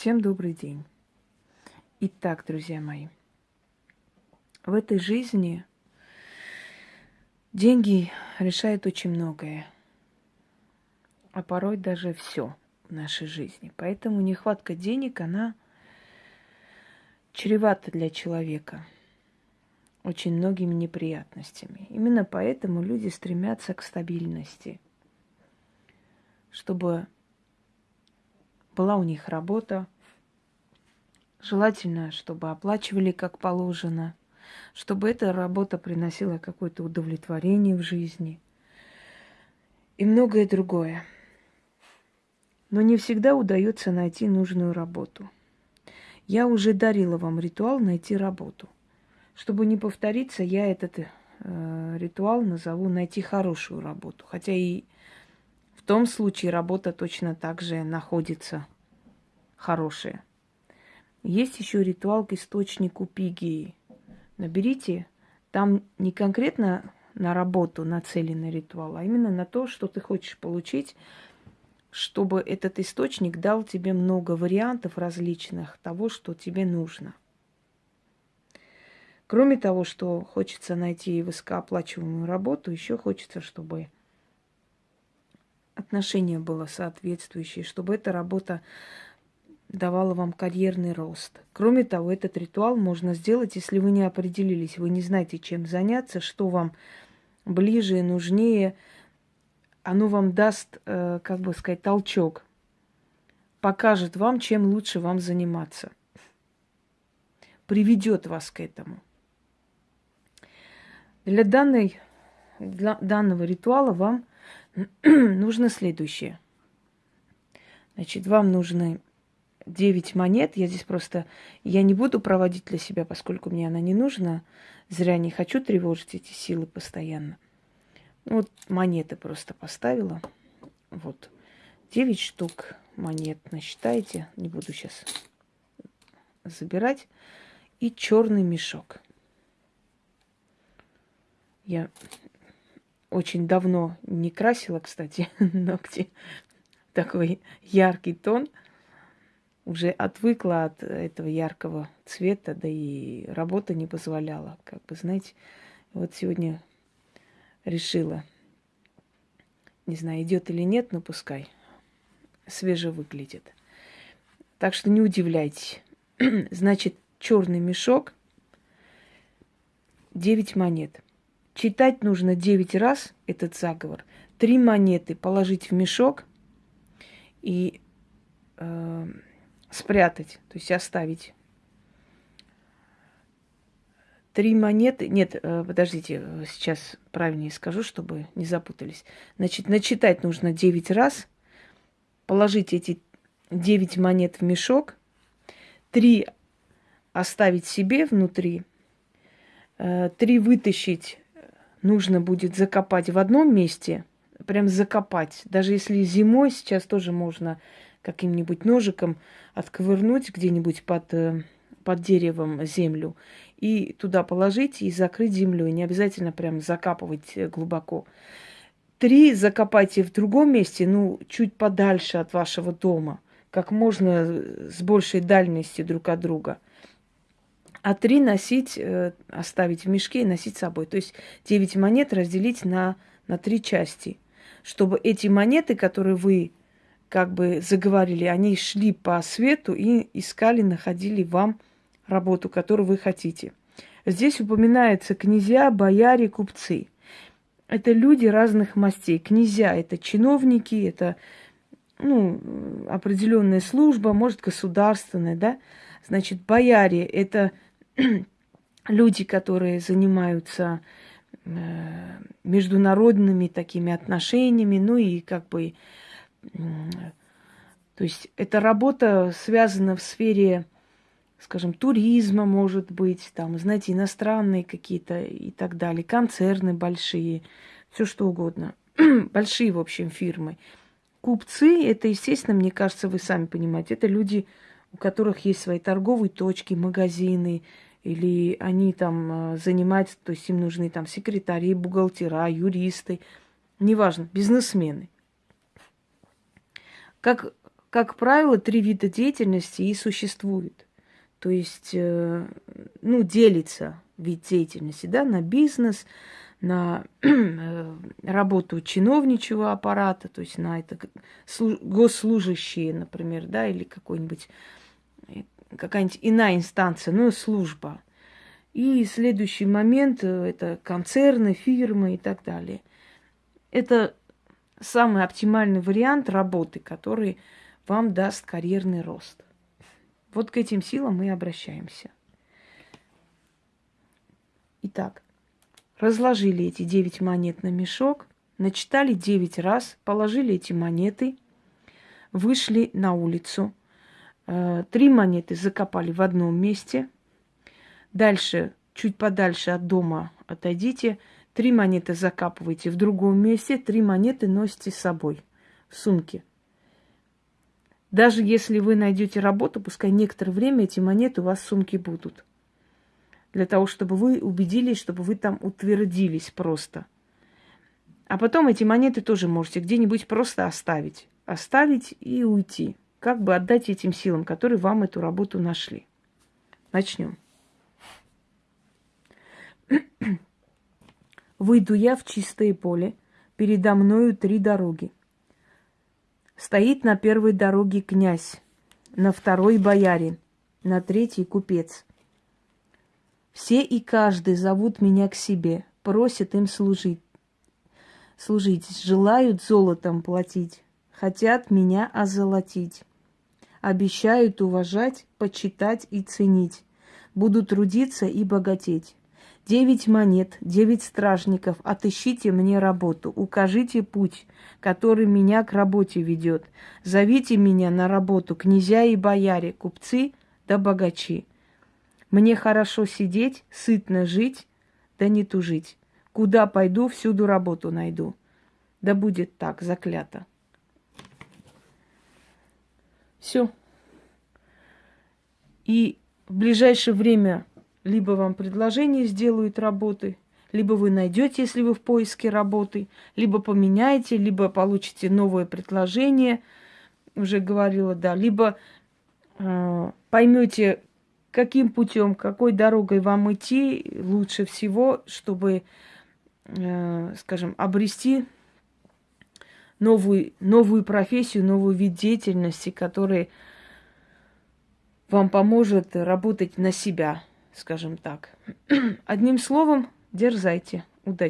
Всем добрый день. Итак, друзья мои, в этой жизни деньги решают очень многое, а порой даже все в нашей жизни. Поэтому нехватка денег, она чревата для человека очень многими неприятностями. Именно поэтому люди стремятся к стабильности, чтобы была у них работа, желательно, чтобы оплачивали как положено, чтобы эта работа приносила какое-то удовлетворение в жизни и многое другое. Но не всегда удается найти нужную работу. Я уже дарила вам ритуал найти работу. Чтобы не повториться, я этот э, ритуал назову найти хорошую работу. Хотя и в том случае работа точно так же находится хорошая. Есть еще ритуал к источнику пигии. Наберите, там не конкретно на работу нацеленный ритуал, а именно на то, что ты хочешь получить, чтобы этот источник дал тебе много вариантов различных того, что тебе нужно. Кроме того, что хочется найти высокооплачиваемую работу, еще хочется, чтобы отношение было соответствующее, чтобы эта работа давала вам карьерный рост. Кроме того, этот ритуал можно сделать, если вы не определились, вы не знаете, чем заняться, что вам ближе и нужнее. Оно вам даст, э, как бы сказать, толчок, покажет вам, чем лучше вам заниматься, приведет вас к этому. Для, данной, для данного ритуала вам нужно следующее. Значит, вам нужны 9 монет. Я здесь просто, я не буду проводить для себя, поскольку мне она не нужна. Зря не хочу тревожить эти силы постоянно. Ну, вот монеты просто поставила. Вот. 9 штук монет насчитайте. Не буду сейчас забирать. И черный мешок. Я очень давно не красила, кстати, ногти. Такой яркий тон. Уже отвыкла от этого яркого цвета, да и работа не позволяла. Как бы, знаете, вот сегодня решила. Не знаю, идет или нет, но пускай. Свеже выглядит. Так что не удивляйтесь. Значит, черный мешок, 9 монет – Читать нужно 9 раз этот заговор. Три монеты положить в мешок и э, спрятать, то есть оставить. Три монеты. Нет, э, подождите, сейчас правильнее скажу, чтобы не запутались. Значит, начитать нужно 9 раз, положить эти 9 монет в мешок, три оставить себе внутри, э, три вытащить нужно будет закопать в одном месте, прям закопать. Даже если зимой сейчас тоже можно каким-нибудь ножиком отковырнуть где-нибудь под, э, под деревом землю и туда положить и закрыть землей. Не обязательно прям закапывать э, глубоко. Три закопайте в другом месте, ну, чуть подальше от вашего дома, как можно э, с большей дальности друг от друга – а три носить, э, оставить в мешке и носить с собой. То есть 9 монет разделить на, на три части, чтобы эти монеты, которые вы как бы заговорили, они шли по свету и искали, находили вам работу, которую вы хотите. Здесь упоминаются князья, бояре, купцы. Это люди разных мастей. Князья – это чиновники, это ну, определенная служба, может, государственная, да. Значит, бояре – это люди, которые занимаются э, международными такими отношениями, ну и как бы, то есть эта работа связана в сфере, скажем, туризма, может быть, там, знаете, иностранные какие-то и так далее, концерны большие, все что угодно, большие, в общем, фирмы. Купцы, это, естественно, мне кажется, вы сами понимаете, это люди, у которых есть свои торговые точки, магазины, или они там э, занимаются, то есть им нужны там секретари, бухгалтера, юристы, неважно, бизнесмены. Как как правило, три вида деятельности и существует. То есть, э, ну, делится вид деятельности, да, на бизнес, на э, работу чиновничьего аппарата, то есть на это госслужащие, например, да, или какой-нибудь какая-нибудь иная инстанция, ну, служба. И следующий момент э, – это концерны, фирмы и так далее. Это самый оптимальный вариант работы, который вам даст карьерный рост. Вот к этим силам мы обращаемся. Итак, разложили эти девять монет на мешок, начитали девять раз, положили эти монеты, вышли на улицу. Э, три монеты закопали в одном месте. Дальше, чуть подальше от дома отойдите. Три монеты закапывайте в другом месте, три монеты носите с собой в сумке. Даже если вы найдете работу, пускай некоторое время эти монеты у вас в сумке будут для того, чтобы вы убедились, чтобы вы там утвердились просто. А потом эти монеты тоже можете где-нибудь просто оставить. Оставить и уйти. Как бы отдать этим силам, которые вам эту работу нашли. Начнем. Выйду я в чистое поле, передо мною три дороги. Стоит на первой дороге князь, на второй боярин, на третьей купец – все и каждый зовут меня к себе, просят им служить. Служить, желают золотом платить, хотят меня озолотить. Обещают уважать, почитать и ценить. Буду трудиться и богатеть. Девять монет, девять стражников, отыщите мне работу, укажите путь, который меня к работе ведет. Зовите меня на работу, князья и бояре, купцы да богачи. Мне хорошо сидеть, сытно жить, да не тужить. Куда пойду, всюду работу найду. Да будет так, заклято. Все. И в ближайшее время либо вам предложение сделают работы, либо вы найдете, если вы в поиске работы, либо поменяете, либо получите новое предложение, уже говорила, да, либо э, поймете, каким путем, какой дорогой вам идти лучше всего, чтобы, э, скажем, обрести новую, новую профессию, новый вид деятельности, который вам поможет работать на себя, скажем так. Одним словом, дерзайте. Удачи!